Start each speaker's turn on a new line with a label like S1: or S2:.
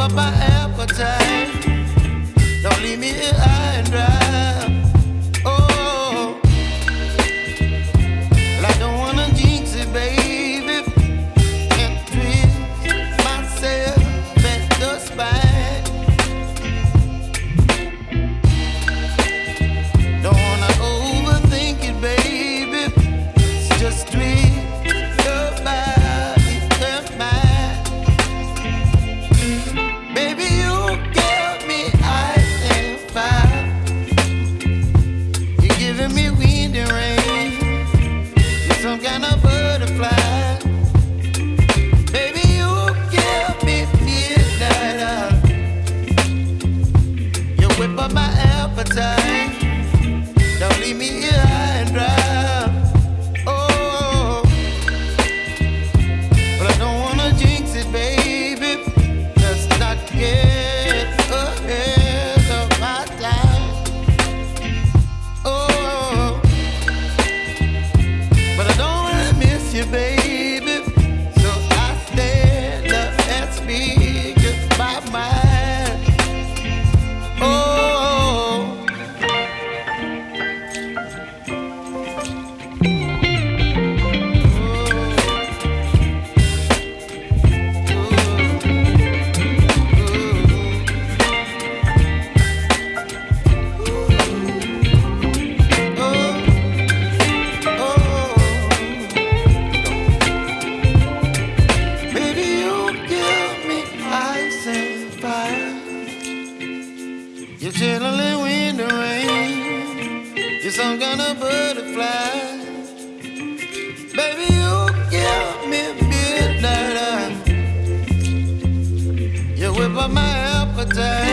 S1: up my ass. You're chilling in the rain. You're some kind of butterfly. Baby, you give me midnight. You whip up my appetite.